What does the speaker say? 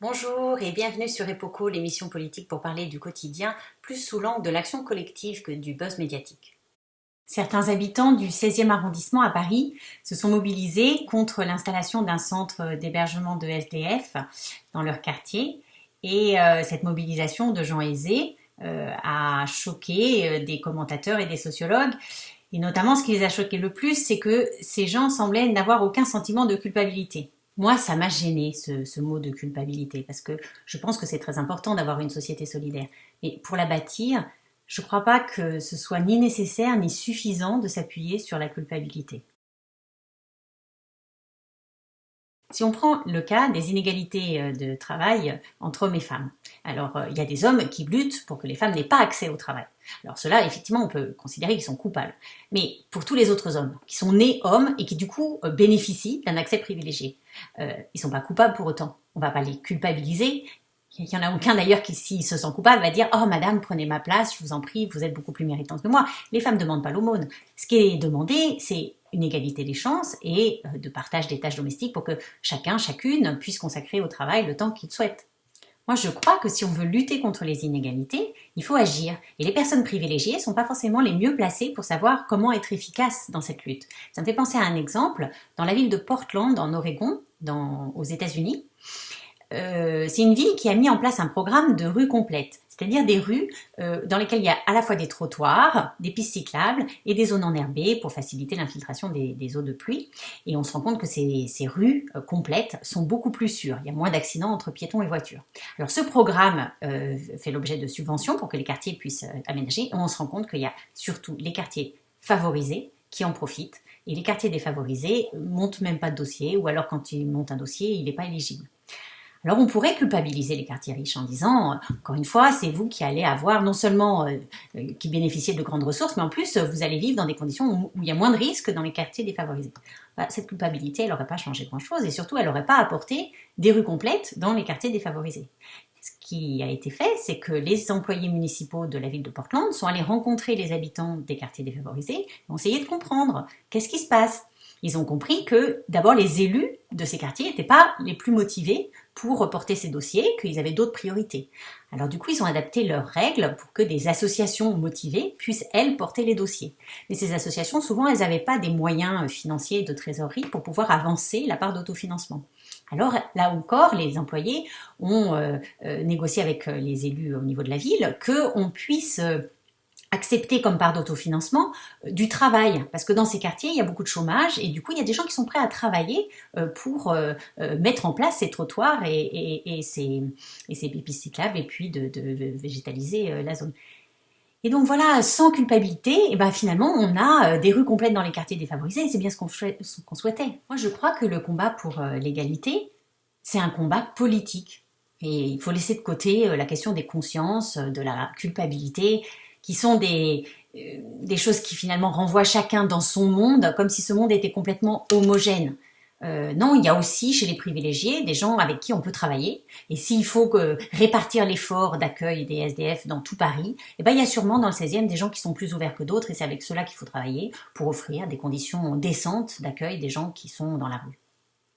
Bonjour et bienvenue sur Epoco, l'émission politique pour parler du quotidien, plus sous l'angle de l'action collective que du buzz médiatique. Certains habitants du 16e arrondissement à Paris se sont mobilisés contre l'installation d'un centre d'hébergement de SDF dans leur quartier et euh, cette mobilisation de gens aisés euh, a choqué euh, des commentateurs et des sociologues et notamment ce qui les a choqués le plus c'est que ces gens semblaient n'avoir aucun sentiment de culpabilité. Moi, ça m'a gêné ce, mot de culpabilité, parce que je pense que c'est très important d'avoir une société solidaire. Mais pour la bâtir, je ne crois pas que ce soit ni nécessaire ni suffisant de s'appuyer sur la culpabilité. Si on prend le cas des inégalités euh, de travail entre hommes et femmes, alors euh, il y a des hommes qui luttent pour que les femmes n'aient pas accès au travail. Alors cela, effectivement, on peut considérer qu'ils sont coupables. Mais pour tous les autres hommes qui sont nés hommes et qui du coup euh, bénéficient d'un accès privilégié, ils ne sont pas coupables pour autant. On ne va pas les culpabiliser. Il n'y en a aucun d'ailleurs qui, s'il se sent coupable, va dire « Oh madame, prenez ma place, je vous en prie, vous êtes beaucoup plus méritante que moi ». Les femmes ne demandent pas l'aumône. Ce qui est demandé, c'est une égalité des chances et euh, de partage des tâches domestiques pour que chacun, chacune puisse consacrer au travail le temps qu'il souhaite. Moi, je crois que si on veut lutter contre les inégalités, il faut agir. Et les personnes privilégiées ne sont pas forcément les mieux placées pour savoir comment être efficaces dans cette lutte. Ça me fait penser à un exemple. Dans la ville de Portland, en Oregon, aux États-Unis, euh, c'est une ville qui a mis en place un programme de rues complètes, c'est-à-dire des rues euh, dans lesquelles il y a à la fois des trottoirs, des pistes cyclables et des zones enherbées pour faciliter l'infiltration des, eaux de pluie. Et on se rend compte que ces, rues euh, complètes sont beaucoup plus sûres. Il y a moins d'accidents entre piétons et voitures. Alors ce programme fait l'objet de subventions pour que les quartiers puissent aménager. Et on se rend compte qu'il y a surtout les quartiers favorisés qui en profitent et les quartiers défavorisés montent même pas de dossier ou alors quand ils montent un dossier, il n'est pas éligible. Alors on pourrait culpabiliser les quartiers riches en disant, euh, encore une fois, c'est vous qui allez avoir non seulement euh, euh, qui bénéficiez de grandes ressources, mais en plus vous allez vivre dans des conditions où, il y a moins de risques dans les quartiers défavorisés. Bah, cette culpabilité, elle n'aurait pas changé grand-chose et surtout elle n'aurait pas apporté des rues complètes dans les quartiers défavorisés. Ce qui a été fait, c'est que les employés municipaux de la ville de Portland sont allés rencontrer les habitants des quartiers défavorisés et ont essayé de comprendre qu'est-ce qui se passe. Ils ont compris que d'abord les élus de ces quartiers n'étaient pas les plus motivés pour reporter ces dossiers, qu'ils avaient d'autres priorités. Alors du coup, ils ont adapté leurs règles pour que des associations motivées puissent, elles, porter les dossiers. Mais ces associations, souvent, elles n'avaient pas des moyens financiers de trésorerie pour pouvoir avancer la part d'autofinancement. Alors là encore, les employés ont euh, euh, négocié avec euh, les élus au niveau de la ville qu'on puisse accepter comme part d'autofinancement euh, du travail, parce que dans ces quartiers, il y a beaucoup de chômage, et du coup, il y a des gens qui sont prêts à travailler euh, pour euh, mettre en place ces trottoirs et, ces, et ces pistes cyclables, et puis de, végétaliser la zone. Et donc voilà, sans culpabilité, et ben finalement, on a des rues complètes dans les quartiers défavorisés, et c'est bien ce qu'on souhaitait. Moi, je crois que le combat pour l'égalité, c'est un combat politique. Et il faut laisser de côté la question des consciences, de la culpabilité, qui sont des, euh, des choses qui finalement renvoient chacun dans son monde, comme si ce monde était complètement homogène. Euh, non, il y a aussi chez les privilégiés des gens avec qui on peut travailler. Et s'il faut que répartir l'effort d'accueil des SDF dans tout Paris, eh ben, il y a sûrement dans le 16e des gens qui sont plus ouverts que d'autres et c'est avec cela qu'il faut travailler pour offrir des conditions décentes d'accueil des gens qui sont dans la rue.